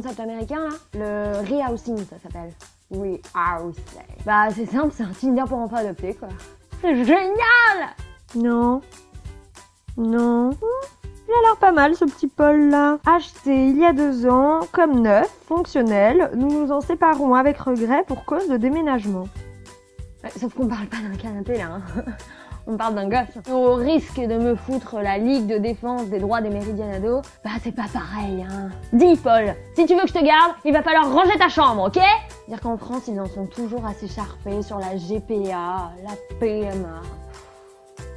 concept américain là Le rehousing, ça s'appelle. Rehousing. Bah c'est simple, c'est un Tinder pour enfants adoptés quoi. C'est génial Non. Non. Il a l'air pas mal ce petit Paul là. Acheté il y a deux ans, comme neuf, fonctionnel, nous nous en séparons avec regret pour cause de déménagement. Ouais, sauf qu'on parle pas d'un canapé là. Hein. On parle d'un gosse. Au risque de me foutre la Ligue de défense des droits des méridianados, bah c'est pas pareil hein. Dis Paul, si tu veux que je te garde, il va falloir ranger ta chambre, ok? Dire qu'en France, ils en sont toujours assez charpés sur la GPA, la PMA,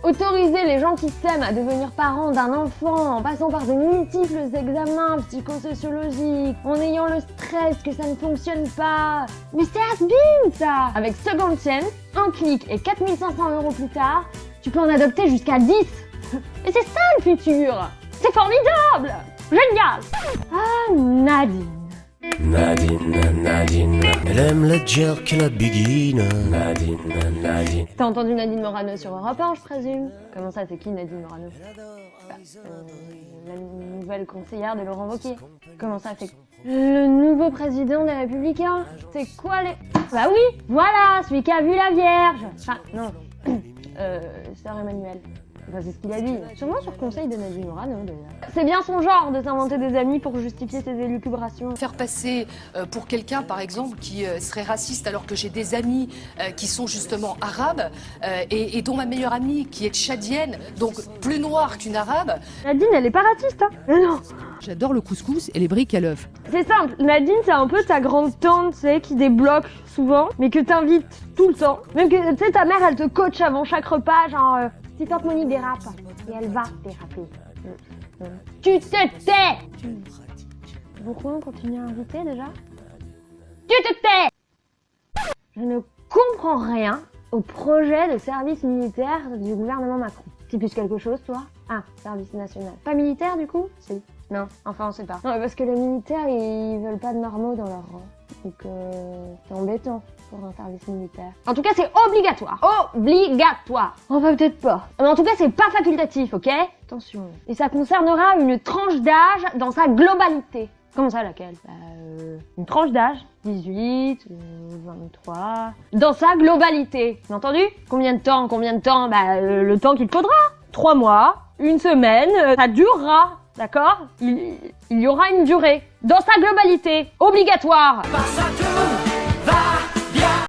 Autoriser les gens qui s'aiment à devenir parents d'un enfant en passant par de multiples examens psychosociologiques, en ayant le stress que ça ne fonctionne pas. Mais c'est has ça Avec Second Chance, un clic et 4500 euros plus tard, tu peux en adopter jusqu'à 10 Et c'est ça le futur. C'est formidable. Génial. Ah Nadine. Nadine, Nadine, elle aime la jerk et la biguine. Nadine, Nadine. T'as entendu Nadine Morano sur Europe 1, je présume? Comment ça, c'est qui Nadine Morano? Bah, euh, La nouvelle conseillère de Laurent Wauquiez. Comment ça, c'est le nouveau président des Républicains C'est quoi les... Bah oui, voilà, celui qui a vu la Vierge. Enfin, non, euh, Sœur Emmanuel c'est ce qu'il a dit. Sûrement sur conseil de Nadine Morano, C'est bien son genre de s'inventer des amis pour justifier ses élucubrations. Faire passer euh, pour quelqu'un, par exemple, qui euh, serait raciste alors que j'ai des amis euh, qui sont justement arabes et, dont ma meilleure amie qui est tchadienne, donc plus noire qu'une arabe. Nadine, elle est pas raciste, hein Non J'adore le couscous et les briques à l'œuf. C'est simple, Nadine, c'est un peu ta grande tante, tu sais, qui débloque souvent, mais que t'invites tout le temps. Même que, tu sais, ta mère, elle te coach avant chaque repas, genre, si tante dérape, et elle va déraper. Tu te tais Pourquoi on continue à inviter déjà? Tu te tais Je ne comprends rien au projet de service militaire du gouvernement Macron. Tu plus quelque chose, toi? Ah, service national. Pas militaire, du coup? Si. Non, enfin, on sait pas. Non, parce que les militaires, ils veulent pas de normaux dans leur rang. Donc, euh, c'est embêtant un service militaire. En tout cas, c'est obligatoire. Obligatoire. Enfin, peut-être pas. Mais en tout cas, c'est pas facultatif, ok? Attention. Et ça concernera une tranche d'âge dans sa globalité. Comment ça, laquelle? Bah, euh, Une tranche d'âge 18, 23... Euh, dans sa globalité. Vous entendu Combien de temps Combien de temps? Bah, euh, le temps qu'il faudra. Trois mois, une semaine, ça durera. D'accord? Il, il y aura une durée. Dans sa globalité. Obligatoire.